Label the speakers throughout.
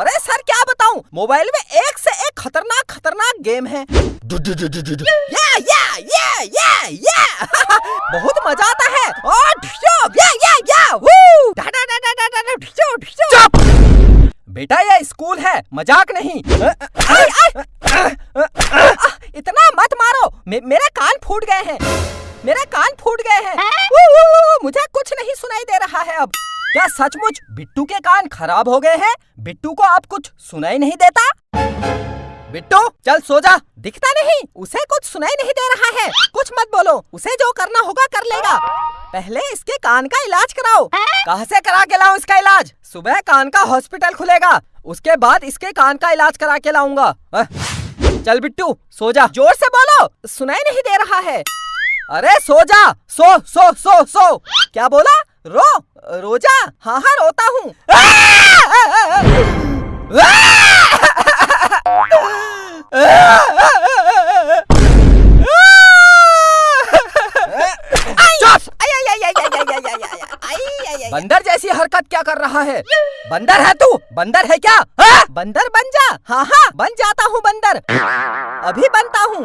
Speaker 1: अरे सर क्या बताऊँ? मोबाइल में एक से एक खतरनाक खतरनाक गेम है। या या या या या। बहुत मज़ा आता है। और या या या।
Speaker 2: चुप!
Speaker 1: बेटा ये स्कूल है। मज़ाक नहीं। इतना मत मारो। मे, मेरे कान फूट गए हैं। मेरे कान फूट गए हैं मुझे कुछ नहीं सुनाई दे रहा है अब। क्या सचमुच बिट्टू के कान खराब हो गए हैं? बिट्टू को अब कुछ सुनाई नहीं देता? बिट्टू चल सो जा। दिखता नहीं। उसे कुछ सुनाई नहीं दे रहा है। कुछ मत बोलो। उसे जो करना होगा कर लेगा। पहले इसके कान का इलाज कराओ। कहाँ से करा के लाऊं इसका इलाज? सुबह कान का हॉस्पिटल खुलेगा। उसके बाद इसके कान का इलाज करा के लाऊँगा। चल बिट्टू सो जा। ज़ोर से बोलो। सुनाई नहीं दे रहा है। अरे सो जा। सो सो सो सो। क्या बोला? रो रोजा हाँ हाँ रोता हूँ। बंदर जैसी हरकत क्या कर रहा है? बंदर है तू? बंदर है क्या? हा? बंदर बन जा। हाँ हाँ बन जाता हूँ बंदर। अभी बनता हूँ।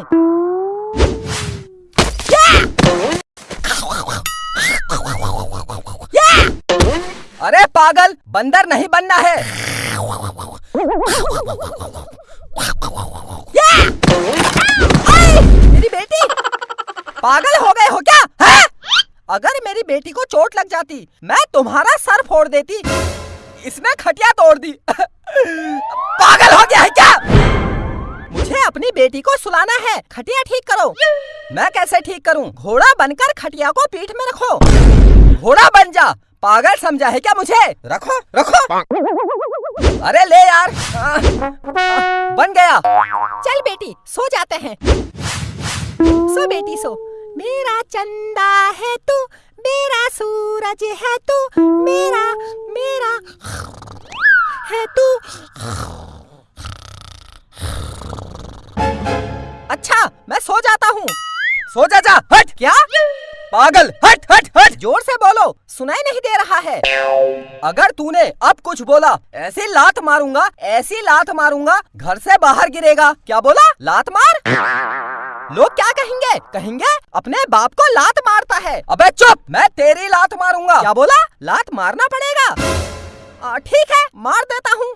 Speaker 1: अरे पागल, बंदर नहीं बनना है। मेरी बेटी! पागल हो गए हो क्या? है? अगर मेरी बेटी को चोट लग जाती, मैं तुम्हारा सर फोड़ देती, इसने खटिया तोड़ दी। पागल हो गया है क्या? मुझे अपनी बेटी को सुलाना है। खटिया ठीक करो। मैं कैसे ठीक करूँ? घोड़ा बनकर खटिया को पीठ में रखो। घोड़ा बन जा। पागल समझा है क्या मुझे? रखो रखो। अरे ले यार। आ, बन गया। चल बेटी सो जाते हैं। सो बेटी सो। मेरा चंदा है तू मेरा सूरज है तू मेरा मेरा है तू। अच्छा मैं सो जाता हूँ। सो जा जा। हट। क्या? पागल हट हट हट। ज़ोर से बोलो सुनाई नहीं दे रहा है। अगर तूने अब कुछ बोला ऐसी लात मारूँगा ऐसी लात मारूँगा घर से बाहर गिरेगा। क्या बोला? लात मार? लोग क्या कहेंगे? कहेंगे अपने बाप को लात मारता है। अबे चुप मैं तेरी लात मारूँगा। क्या बोला? लात मारना पड़ेगा। ठीक है मार देता हूँ।